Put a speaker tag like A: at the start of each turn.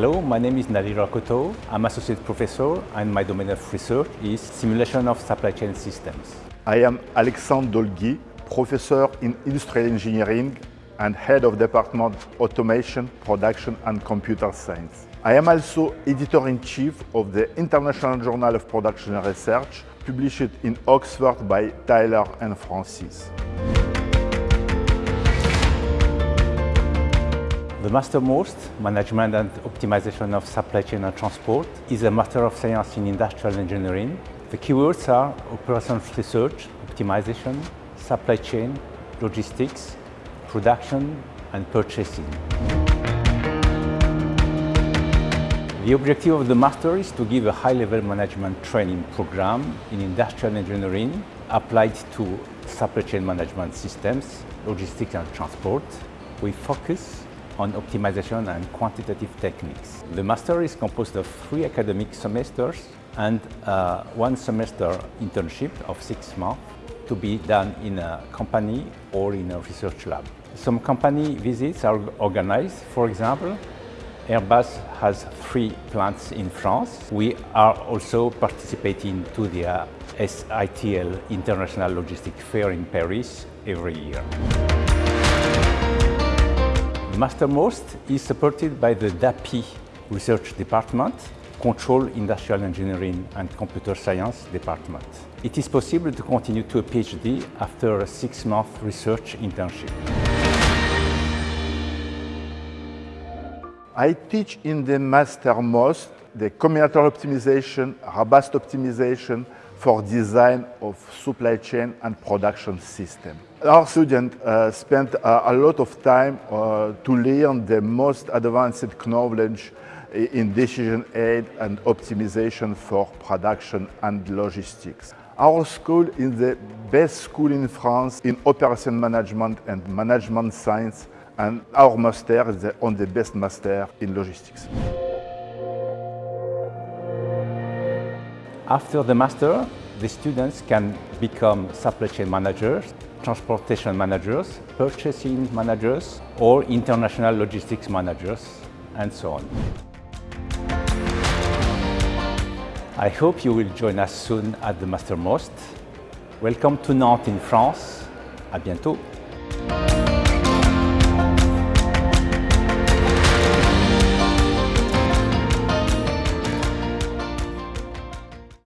A: Hello, my name is Nadir Rakoto. I'm associate professor and my domain of research is simulation of supply chain systems.
B: I am Alexandre Dolgui, professor in industrial engineering and head of department automation, production and computer science. I am also editor-in-chief of the International Journal of Production Research, published in Oxford by Taylor and Francis.
A: The Master MOST, Management and Optimization of Supply Chain and Transport, is a Master of Science in Industrial Engineering. The keywords are operations research, optimization, supply chain, logistics, production and purchasing. The objective of the Master is to give a high-level management training program in industrial engineering applied to supply chain management systems, logistics and transport. We focus on optimization and quantitative techniques. The master is composed of three academic semesters and uh, one semester internship of six months to be done in a company or in a research lab. Some company visits are organized. For example, Airbus has three plants in France. We are also participating to the uh, SITL International Logistic Fair in Paris every year. Master MOST is supported by the DAPI Research Department, Control Industrial Engineering and Computer Science Department. It is possible to continue to a PhD after a six-month research internship.
B: I teach in the Master MOST the combinatorial optimization, robust optimization, for design of supply chain and production system. Our students uh, spent uh, a lot of time uh, to learn the most advanced knowledge in decision aid and optimization for production and logistics. Our school is the best school in France in operation management and management science and our master is the, on the best master in logistics.
A: After the master, the students can become supply chain managers, transportation managers, purchasing managers, or international logistics managers, and so on. I hope you will join us soon at the Master MOST. Welcome to Nantes in France. À bientôt.